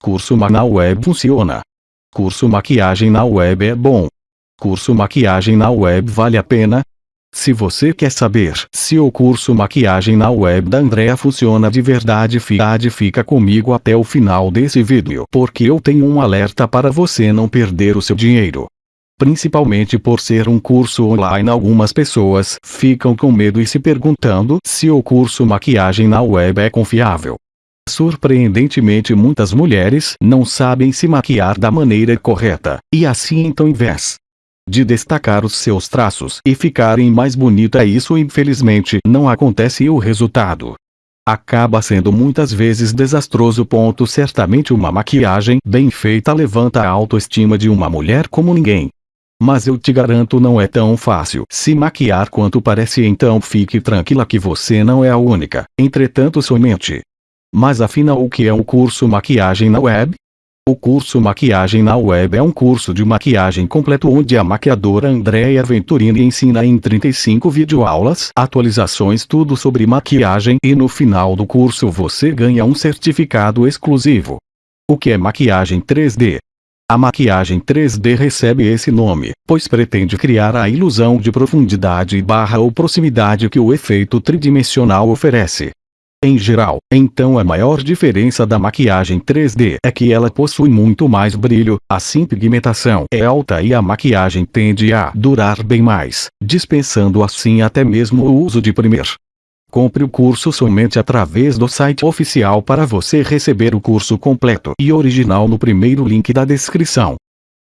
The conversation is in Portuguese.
Curso Ma na web funciona. Curso maquiagem na web é bom. Curso maquiagem na web vale a pena? Se você quer saber se o curso maquiagem na web da Andrea funciona de verdade fiade fica comigo até o final desse vídeo porque eu tenho um alerta para você não perder o seu dinheiro. Principalmente por ser um curso online algumas pessoas ficam com medo e se perguntando se o curso maquiagem na web é confiável. Surpreendentemente muitas mulheres não sabem se maquiar da maneira correta, e assim então vez de destacar os seus traços e ficarem mais bonita isso infelizmente não acontece e o resultado acaba sendo muitas vezes desastroso. Ponto certamente uma maquiagem bem feita levanta a autoestima de uma mulher como ninguém. Mas eu te garanto não é tão fácil se maquiar quanto parece então fique tranquila que você não é a única, entretanto somente mas afinal o que é um curso maquiagem na web? O curso Maquiagem na Web é um curso de maquiagem completo onde a maquiadora Andrea Venturini ensina em 35 videoaulas, atualizações tudo sobre maquiagem e no final do curso você ganha um certificado exclusivo. O que é maquiagem 3D? A maquiagem 3D recebe esse nome, pois pretende criar a ilusão de profundidade barra ou proximidade que o efeito tridimensional oferece. Em geral, então a maior diferença da maquiagem 3D é que ela possui muito mais brilho, assim pigmentação é alta e a maquiagem tende a durar bem mais, dispensando assim até mesmo o uso de primer. Compre o curso somente através do site oficial para você receber o curso completo e original no primeiro link da descrição.